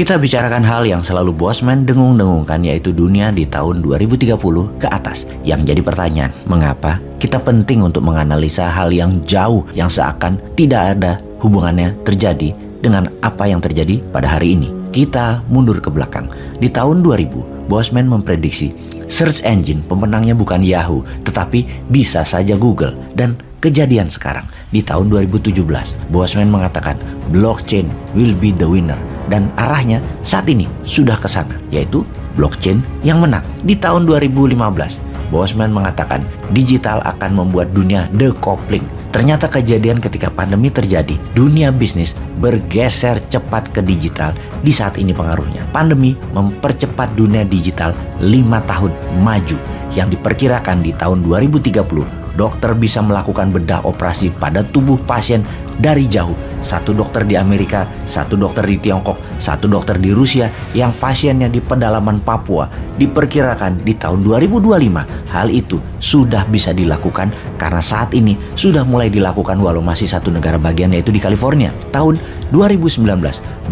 Kita bicarakan hal yang selalu Bosman dengung-dengungkan yaitu dunia di tahun 2030 ke atas. Yang jadi pertanyaan, mengapa kita penting untuk menganalisa hal yang jauh yang seakan tidak ada hubungannya terjadi dengan apa yang terjadi pada hari ini. Kita mundur ke belakang. Di tahun 2000, Bosman memprediksi search engine pemenangnya bukan Yahoo, tetapi bisa saja Google. Dan kejadian sekarang, di tahun 2017, Bosman mengatakan blockchain will be the winner dan arahnya saat ini sudah ke sana, yaitu blockchain yang menang. Di tahun 2015, Bosman mengatakan digital akan membuat dunia decoupling. Ternyata kejadian ketika pandemi terjadi, dunia bisnis bergeser cepat ke digital di saat ini pengaruhnya. Pandemi mempercepat dunia digital 5 tahun maju yang diperkirakan di tahun 2030 dokter bisa melakukan bedah operasi pada tubuh pasien dari jauh. Satu dokter di Amerika, satu dokter di Tiongkok, satu dokter di Rusia yang pasiennya di pedalaman Papua. Diperkirakan di tahun 2025 hal itu sudah bisa dilakukan karena saat ini sudah mulai dilakukan walau masih satu negara bagian yaitu di California. Tahun 2019,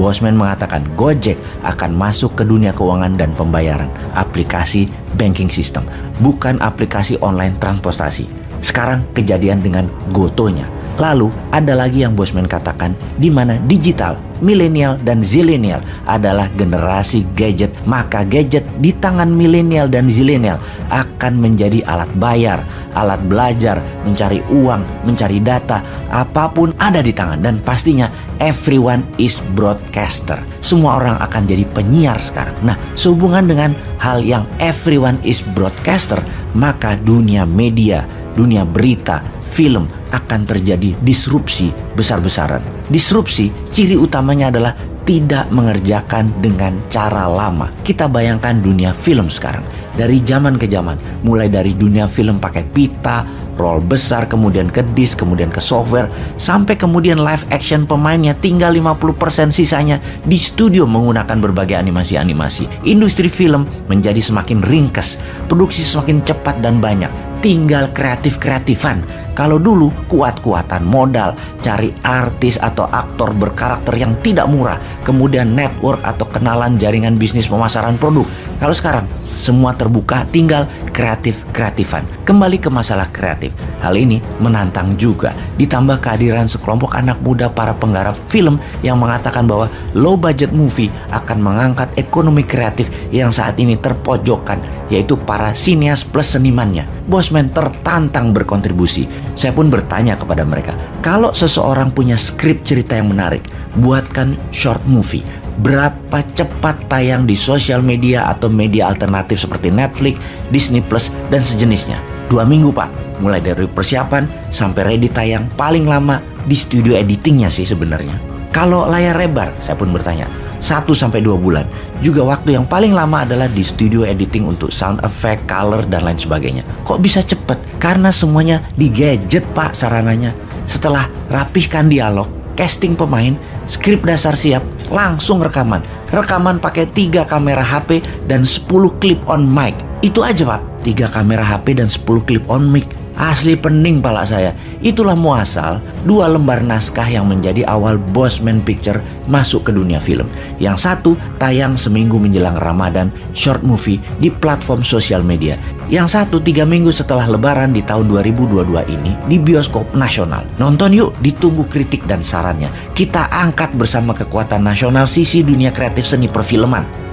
Bosman mengatakan Gojek akan masuk ke dunia keuangan dan pembayaran aplikasi banking system, bukan aplikasi online transportasi. Sekarang kejadian dengan Gotonya. Lalu ada lagi yang Bosman katakan di mana digital, milenial dan zilenial adalah generasi gadget. Maka gadget di tangan milenial dan zilenial akan menjadi alat bayar, alat belajar, mencari uang, mencari data, apa pun ada di tangan dan pastinya everyone is broadcaster. Semua orang akan jadi penyiar sekarang. Nah, sehubungan dengan hal yang everyone is broadcaster, maka dunia media dunia berita, film akan terjadi disrupsi besar-besaran. Disrupsi ciri utamanya adalah tidak mengerjakan dengan cara lama. Kita bayangkan dunia film sekarang. Dari zaman ke zaman, mulai dari dunia film pakai pita, roll besar, kemudian ke disk, kemudian ke software, sampai kemudian live action pemainnya tinggal 50% sisanya di studio menggunakan berbagai animasi-animasi. Industri film menjadi semakin ringkas, produksi semakin cepat dan banyak tinggal kreatif-kreatifan. Kalau dulu kuat-kuatan modal, cari artis atau aktor berkarakter yang tidak murah, kemudian network atau kenalan jaringan bisnis pemasaran produk. Kalau sekarang semua terbuka, tinggal kreatif-kreatifan. Kembali ke masalah kreatif. Hal ini menantang juga. Ditambah kehadiran sekelompok anak muda para penggarap film yang mengatakan bahwa low budget movie akan mengangkat ekonomi kreatif yang saat ini terpojokkan, yaitu para sinias plus senimannya. Bosman tertantang berkontribusi. Saya pun bertanya kepada mereka, kalau seseorang punya skrip cerita yang menarik, buatkan short movie berapa cepat tayang di sosial media atau media alternatif seperti Netflix, Disney Plus, dan sejenisnya. Dua minggu pak, mulai dari persiapan sampai ready tayang paling lama di studio editingnya sih sebenarnya. Kalau layar lebar, saya pun bertanya, 1 sampai 2 bulan. Juga waktu yang paling lama adalah di studio editing untuk sound effect, color dan lain sebagainya. Kok bisa cepet? Karena semuanya di gadget pak sarananya. Setelah rapihkan dialog, casting pemain, skrip dasar siap, langsung rekaman. Rekaman pakai tiga kamera HP dan 10 clip on mic. Itu aja pak, tiga kamera HP dan 10 clip on mic. Asli pening pala saya. Itulah muasal dua lembar naskah yang menjadi awal Bosman Picture masuk ke dunia film. Yang satu tayang seminggu menjelang Ramadan, short movie di platform sosial media. Yang satu tiga minggu setelah lebaran di tahun 2022 ini di bioskop nasional. Nonton yuk, ditunggu kritik dan sarannya. Kita angkat bersama kekuatan nasional sisi dunia kreatif seni perfilman.